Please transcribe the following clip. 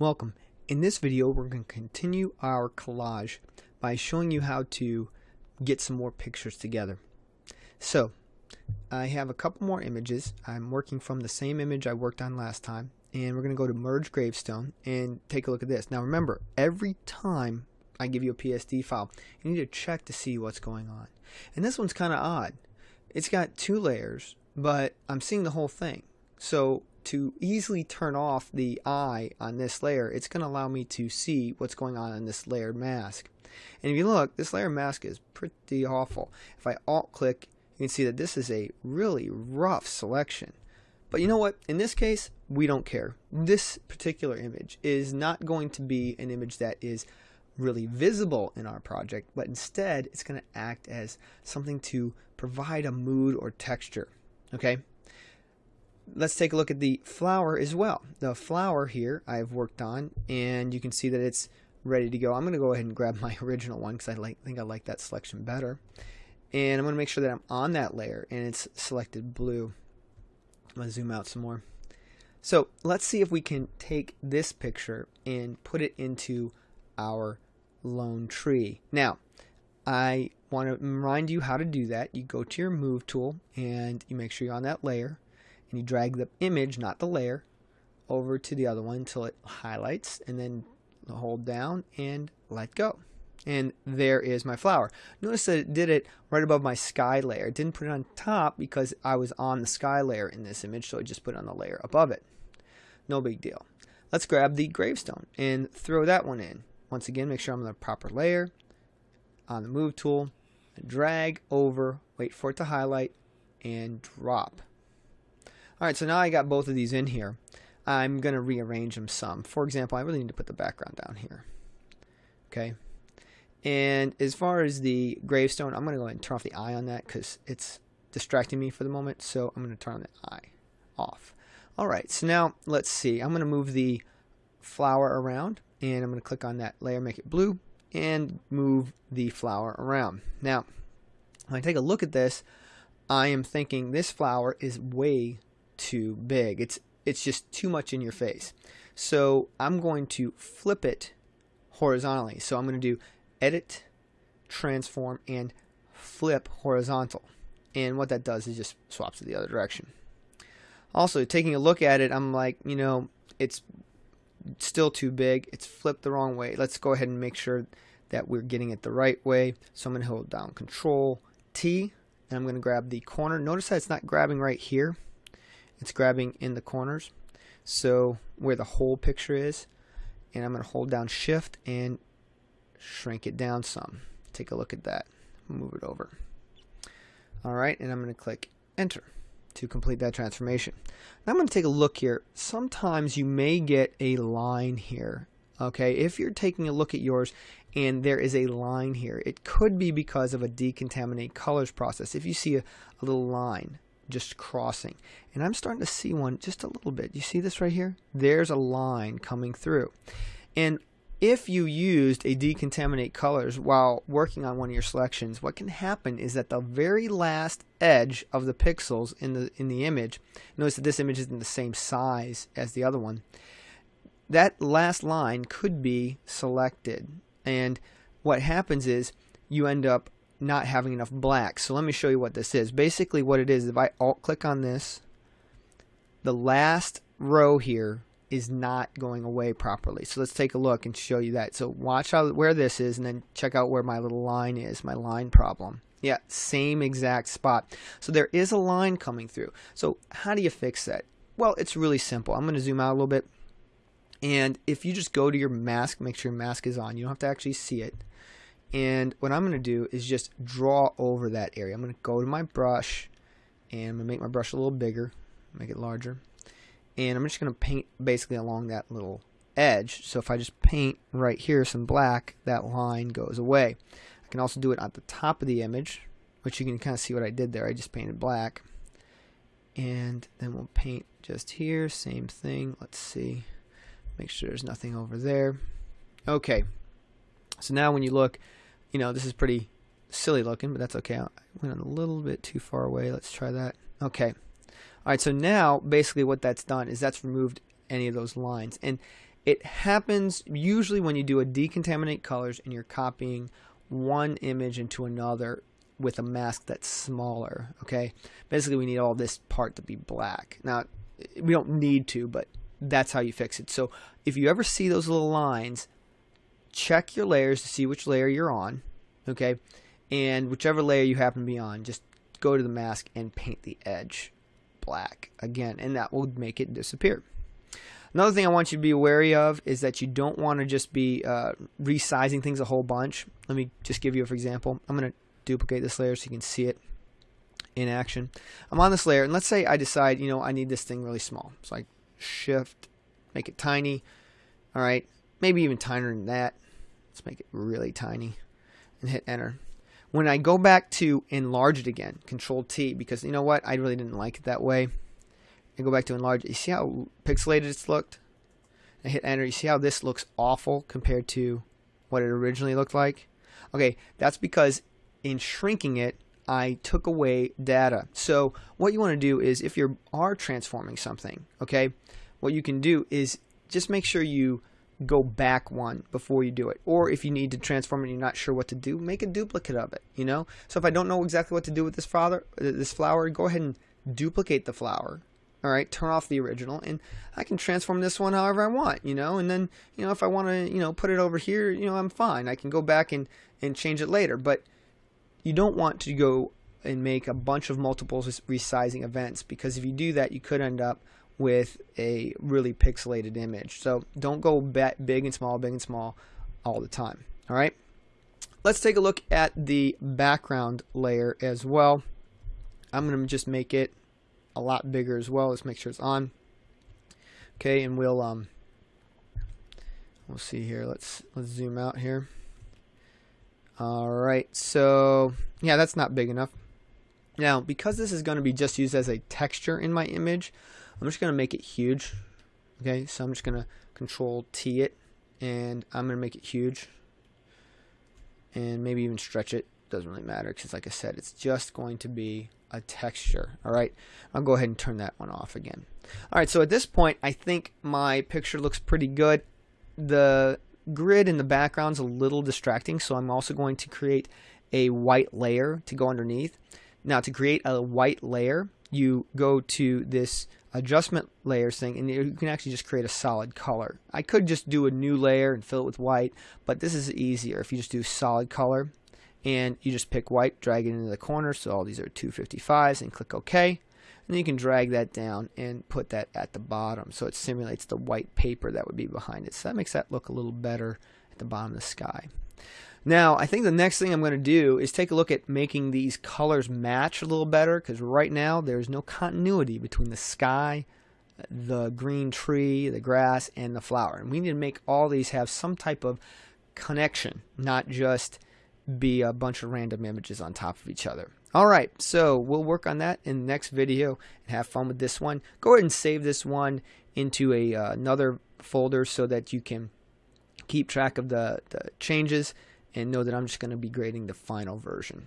Welcome. In this video we're going to continue our collage by showing you how to get some more pictures together. So I have a couple more images. I'm working from the same image I worked on last time and we're going to go to merge gravestone and take a look at this. Now remember every time I give you a PSD file you need to check to see what's going on. And this one's kind of odd. It's got two layers but I'm seeing the whole thing. So to easily turn off the eye on this layer, it's going to allow me to see what's going on in this layered mask. And if you look, this layer mask is pretty awful. If I alt click, you can see that this is a really rough selection. But you know what? In this case, we don't care. This particular image is not going to be an image that is really visible in our project, but instead it's going to act as something to provide a mood or texture. Okay? Let's take a look at the flower as well. The flower here I've worked on and you can see that it's ready to go. I'm going to go ahead and grab my original one because I like, think I like that selection better. And I'm going to make sure that I'm on that layer and it's selected blue. I'm going to zoom out some more. So let's see if we can take this picture and put it into our lone tree. Now, I want to remind you how to do that. You go to your move tool and you make sure you're on that layer and you drag the image, not the layer, over to the other one until it highlights and then hold down and let go. And there is my flower. Notice that it did it right above my sky layer. It didn't put it on top because I was on the sky layer in this image, so I just put it on the layer above it. No big deal. Let's grab the gravestone and throw that one in. Once again, make sure I'm on the proper layer, on the move tool, drag over, wait for it to highlight, and drop. Alright, so now I got both of these in here. I'm going to rearrange them some. For example, I really need to put the background down here. Okay. And as far as the gravestone, I'm going to go ahead and turn off the eye on that because it's distracting me for the moment. So I'm going to turn the eye off. Alright, so now let's see. I'm going to move the flower around and I'm going to click on that layer, make it blue, and move the flower around. Now, when I take a look at this, I am thinking this flower is way too big. It's it's just too much in your face. So I'm going to flip it horizontally. So I'm going to do edit, transform, and flip horizontal. And what that does is just swaps it the other direction. Also, taking a look at it, I'm like, you know, it's still too big. It's flipped the wrong way. Let's go ahead and make sure that we're getting it the right way. So I'm going to hold down Control T, and I'm going to grab the corner. Notice that it's not grabbing right here it's grabbing in the corners so where the whole picture is and I'm going to hold down shift and shrink it down some. Take a look at that. Move it over. Alright and I'm going to click enter to complete that transformation. Now I'm going to take a look here. Sometimes you may get a line here okay? If you're taking a look at yours and there is a line here it could be because of a decontaminate colors process. If you see a, a little line just crossing. And I'm starting to see one just a little bit. You see this right here? There's a line coming through. And if you used a decontaminate colors while working on one of your selections, what can happen is that the very last edge of the pixels in the in the image, notice that this image isn't the same size as the other one, that last line could be selected. And what happens is you end up not having enough black. So let me show you what this is. Basically what it is, if I alt click on this, the last row here is not going away properly. So let's take a look and show you that. So watch how where this is and then check out where my little line is, my line problem. Yeah, same exact spot. So there is a line coming through. So how do you fix that? Well, it's really simple. I'm going to zoom out a little bit. And if you just go to your mask, make sure your mask is on. You don't have to actually see it. And what I'm going to do is just draw over that area. I'm going to go to my brush and I'm going to make my brush a little bigger, make it larger. And I'm just going to paint basically along that little edge. So if I just paint right here some black, that line goes away. I can also do it at the top of the image, which you can kind of see what I did there. I just painted black. And then we'll paint just here, same thing. Let's see. Make sure there's nothing over there. Okay. So now when you look, you know, this is pretty silly looking, but that's okay. I went a little bit too far away. Let's try that. Okay. All right, so now basically what that's done is that's removed any of those lines. And It happens usually when you do a decontaminate colors and you're copying one image into another with a mask that's smaller. Okay, basically we need all this part to be black. Now we don't need to, but that's how you fix it. So if you ever see those little lines, check your layers to see which layer you're on. Okay, and whichever layer you happen to be on, just go to the mask and paint the edge black again, and that will make it disappear. Another thing I want you to be wary of is that you don't want to just be uh, resizing things a whole bunch. Let me just give you for example. I'm going to duplicate this layer so you can see it in action. I'm on this layer, and let's say I decide, you know, I need this thing really small. So I shift, make it tiny. All right, maybe even tinier than that. Let's make it really tiny and hit enter. When I go back to enlarge it again, control T, because you know what? I really didn't like it that way. And go back to enlarge. You see how pixelated it's looked? I hit enter. You see how this looks awful compared to what it originally looked like? Okay, that's because in shrinking it, I took away data. So what you want to do is if you are transforming something, okay, what you can do is just make sure you go back one before you do it. Or if you need to transform and you're not sure what to do, make a duplicate of it, you know? So if I don't know exactly what to do with this flower, uh, this flower, go ahead and duplicate the flower. All right, turn off the original and I can transform this one however I want, you know? And then, you know, if I want to, you know, put it over here, you know, I'm fine. I can go back and and change it later, but you don't want to go and make a bunch of multiple resizing events because if you do that, you could end up with a really pixelated image. So don't go big and small, big and small all the time. All right. Let's take a look at the background layer as well. I'm going to just make it a lot bigger as well. Let's make sure it's on. Okay, and we'll um we'll see here. Let's let's zoom out here. All right. So, yeah, that's not big enough. Now, because this is going to be just used as a texture in my image, I'm just going to make it huge. Okay, so I'm just going to control T it and I'm going to make it huge and maybe even stretch it. Doesn't really matter because like I said, it's just going to be a texture. All right, I'll go ahead and turn that one off again. All right, so at this point, I think my picture looks pretty good. The grid in the background's a little distracting, so I'm also going to create a white layer to go underneath. Now, to create a white layer, you go to this adjustment layers thing and you can actually just create a solid color. I could just do a new layer and fill it with white, but this is easier if you just do solid color and you just pick white, drag it into the corner, so all these are 255s and click OK. And you can drag that down and put that at the bottom so it simulates the white paper that would be behind it. So that makes that look a little better at the bottom of the sky. Now, I think the next thing I'm going to do is take a look at making these colors match a little better because right now there's no continuity between the sky, the green tree, the grass, and the flower. And we need to make all these have some type of connection, not just be a bunch of random images on top of each other. Alright, so we'll work on that in the next video and have fun with this one. Go ahead and save this one into a uh, another folder so that you can keep track of the, the changes and know that I'm just going to be grading the final version.